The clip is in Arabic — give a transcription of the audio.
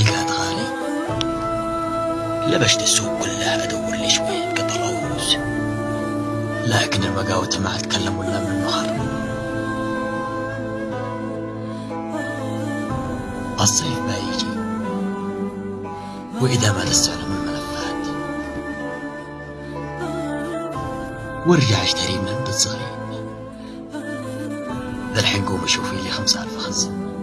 القاد غالي لبشت السوق كلها ادور لي شوية قطع لكن المقاوتة ما اتكلم ولا من المخر الصيف ما يجي. وإذا ما تستعلم الملفات. وارجع اشتري من عند صغير ذا الحين قوم شوفي لي خمسة ألف خزن